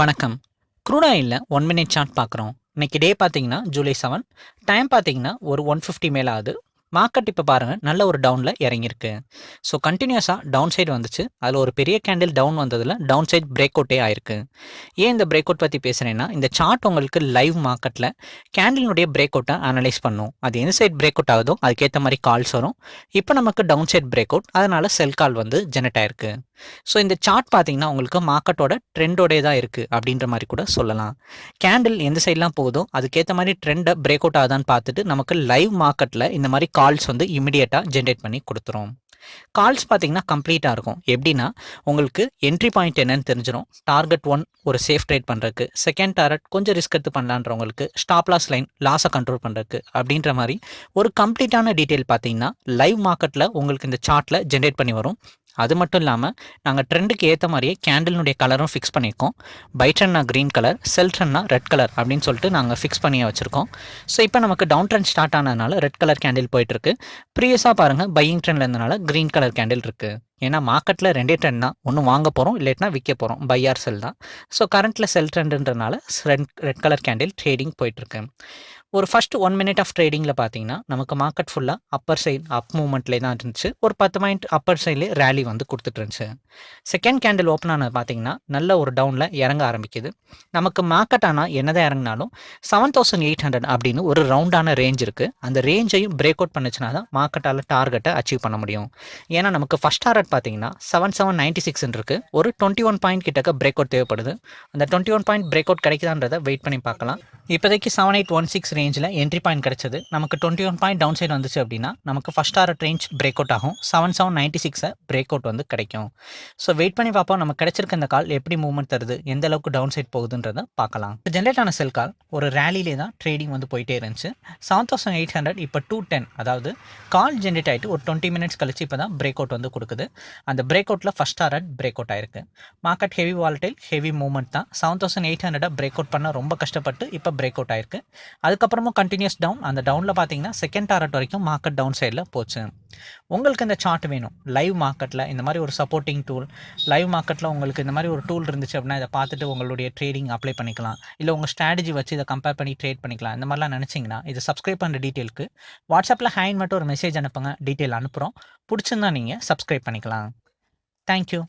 வணக்கம். Crude oil one minute chart பார்க்குறோம். இன்னைக்கு டே பார்த்தீங்கன்னா ஜூலை செவன் டைம் பார்த்தீங்கன்னா ஒரு ஒன் ஃபிஃப்டி மேலே ஆகுது. மார்க்கெட் இப்போ பாருங்கள் நல்ல ஒரு டவுனில் இறங்கியிருக்கு. ஸோ கண்டினியூஸாக டவுன் சைடு வந்துச்சு. அதில் ஒரு பெரிய கேண்டில் டவுன் வந்ததில் டவுன் சைட் பிரேக் அவுட்டே ஆயிருக்கு. ஏன் இந்த பிரேக் அவுட் பற்றி பேசுகிறேன்னா இந்த சார்ட் உங்களுக்கு லைவ் மார்க்கெட்டில் கேண்டிலினுடைய பிரேக் அவுட்டை அனலைஸ் பண்ணும். அது எந்த சைட் பிரேக் அவுட் ஆகுதோ அதுக்கேற்ற மாதிரி கால்ஸ் வரும். இப்போ நமக்கு டவுன் சைட் பிரேக் அவுட் அதனால் செல் கால் வந்து ஜெனரேட் ஆயிருக்கு. ஸோ இந்த சார்ட் பார்த்தீங்கன்னா உங்களுக்கு மார்க்கெட்டோட ட்ரெண்டோடே தான் இருக்குது அப்படின்ற மாதிரி கூட சொல்லலாம். கேண்டில் எந்த சைட்லாம் போகுதோ அதுக்கேற்ற மாதிரி ட்ரெண்டை பிரேக் அவுட் ஆகுதான்னு பார்த்துட்டு நமக்கு லைவ் மார்க்கெட்டில் இந்த மாதிரி கால்ஸ் வந்து இமிடியேட்டாக ஜென்ரேட் பண்ணி கொடுத்துரும். கால்ஸ் பார்த்தீங்கன்னா கம்ப்ளீட்டாக இருக்கும். எப்படின்னா உங்களுக்கு என்ட்ரி பாயிண்ட் என்னன்னு தெரிஞ்சிடும் டார்கெட் ஒன் ஒரு சேஃப் ட்ரேட் பண்ணுறதுக்கு செகண்ட் டார்கெட் கொஞ்சம் ரிஸ்க் எடுத்து பண்ணலான்றவங்களுக்கு ஸ்டாப் லாஸ் லைன் லாஸை கண்ட்ரோல் பண்ணுறதுக்கு அப்படின்ற மாதிரி ஒரு கம்ப்ளீட்டான டீட்டெயில் பார்த்தீங்கன்னா லைவ் மார்க்கெட்டில் உங்களுக்கு இந்த சார்ட்டில் ஜென்ரேட் பண்ணி வரும். அது மட்டும் இல்லாமல் நாங்கள் ட்ரெண்டுக்கு ஏற்ற மாதிரியே கேண்டிலுடைய கலரும் ஃபிக்ஸ் பண்ணியிருக்கோம் பை ட்ரெண்ட்னா க்ரீன் கலர் செல் ட்ரெண்ட்னா ரெட் கலர் அப்படின்னு சொல்லிட்டு நாங்கள் ஃபிக்ஸ் பண்ணியே வச்சுருக்கோம். ஸோ இப்போ நமக்கு டவுன் ட்ரெண்ட் ஸ்டார்ட் ஆனதுனால ரெட் கலர் கேண்டில் போயிட்டுருக்கு. ப்ரீவியஸாக பாருங்கள் பையிங் ட்ரெண்டில் இருந்தனால க்ரீன் கலர் கேண்டில் இருக்குது ஏன்னா மார்க்கெட்டில் ரெண்டே ட்ரெண்ட் தான். ஒன்று வாங்க போகிறோம் இல்லாட்டினா விற்க போகிறோம் பை ஆர் செல் தான். ஸோ கரண்ட்டில் sell ட்ரெண்டுன்றனால red red colour candle trading போயிட்டுருக்கு. ஒரு ஃபஸ்ட் ஒன் மினிட் ஆஃப் ட்ரேடிங்கில் பார்த்தீங்கன்னா நமக்கு மார்க்கெட் ஃபுல்லாக அப்பர் சைட் அப் மூவ்மெண்ட்லேயே தான் இருந்துச்சு. ஒரு பத்து பாயிண்ட் அப்பர் சைட்லேயே ரேலி வந்து கொடுத்துட்டு இருந்துச்சு. செகண்ட் கேண்டில் ஓப்பன் ஆனது பார்த்தீங்கன்னா நல்ல ஒரு டவுனில் இறங்க ஆரம்பிக்குது. நமக்கு மார்க்கெட் ஆனால் என்னதான் இறங்கினாலும் செவன் தௌசண்ட் எயிட் ஹண்ட்ரட் அப்படின்னு ஒரு ரவுண்டான ரேஞ்ச் இருக்குது அந்த ரேஞ்சையும் பிரேக் அவுட் பண்ணுச்சுனா தான் மார்க்கெட்டால் டார்கெட்டை அச்சீவ் பண்ண முடியும். ஏன்னா நமக்கு ஃபஸ்ட் டார்கெட் பார்த்தீங்கன்னா செவன் செவன் நைன்ட்டி சிக்ஸ் இருக்குது ஒரு டுவெண்ட்டி ஒன் பாயிண்ட் கிட்டக்க பிரேக் அவுட் தேவைப்படுது. அந்த twenty one point break out கிடைக்குதான்றதை wait பண்ணி பார்க்கலாம். இப்போதைக்கு செவன் எயிட் ஒன் சிக்ஸ் ரேஞ்சில் என்ட்ரி பாயிண்ட் கிடைச்சது. நமக்கு twenty one point down side வந்துச்சு அப்படின்னா நமக்கு first hour range break out ஆகும். செவன் செவன் நைன்ட்டி சிக்ஸை பிரேக் அவுட் வந்து கிடைக்கும். ஸோ வெயிட் பண்ணி பார்ப்போம். நமக்கு கிடச்சிருக்க இந்த கால் எப்படி மூவ்மெண்ட் தருது எந்த அளவுக்கு டவுன் சைட் போகுதுன்றதை பார்க்கலாம். ஜென்ரேட் ஆன செல் கால் ஒரு ரேலிலே தான் ட்ரேடிங் வந்து போயிட்டே இருந்துச்சு. செவன் தௌசண்ட் எயிட் ஹண்ட்ரட் இப்போ டூ டென் அதாவது கால் ஜென்ரேட் ஆகிட்டு ஒரு டுவெண்ட்டி மினிட்ஸ் கழிச்சு இப்போ தான் பிரேக் அவுட் வந்து கொடுக்குது. அந்த பிரேக் அவுட்டில் ஃபஸ்ட் ஆர்ட் பிரேக் அவுட் ஆயிருக்கு. Market heavy volatile heavy movement தான். செவன் தௌசண்ட் எயிட் ஹண்ட்ரடாக பிரேக் அவுட் பண்ண ரொம்ப கஷ்டப்பட்டு இப்போ பிரேக் அவுட் ஆயிருக்கு அதுக்கப்புறமும் கண்டினியூஸ் டவுன் அந்த டவுனில் பார்த்தீங்கன்னா செகண்ட் டாரட் வரைக்கும் மார்க்கெட் டவுன் சைடில் போச்சு. உங்களுக்கு இந்த சார்ட் வேணும். லைவ் மார்க்கெட்டில் இந்த மாதிரி ஒரு சப்போர்ட்டிங் டூல் லைவ் மார்க்கெட்டில் உங்களுக்கு இந்த மாதிரி ஒரு டூல் இருந்துச்சு அப்படின்னா இதை பார்த்துட்டு உங்களுடைய ட்ரேடிங் அப்ளை பண்ணிக்கலாம். இல்லை உங்கள் ஸ்ட்ராட்டஜி வச்சு இதை கம்பேர் பண்ணி ட்ரேட் பண்ணிக்கலாம். இந்த மாதிரிலாம் நினச்சிங்கன்னா இதை சப்ஸ்கிரைப் பண்ணுற டீட்டெயிலுக்கு வாட்ஸ்அப்பில் ஹேண்ட் மட்டும் ஒரு மெசேஜ் அனுப்புங்க. டீட்டெயில் அனுப்புகிறோம் பிடிச்சிருந்தா நீங்கள் சப்ஸ்கிரைப் பண்ணிக்கலாம். தேங்க்யூ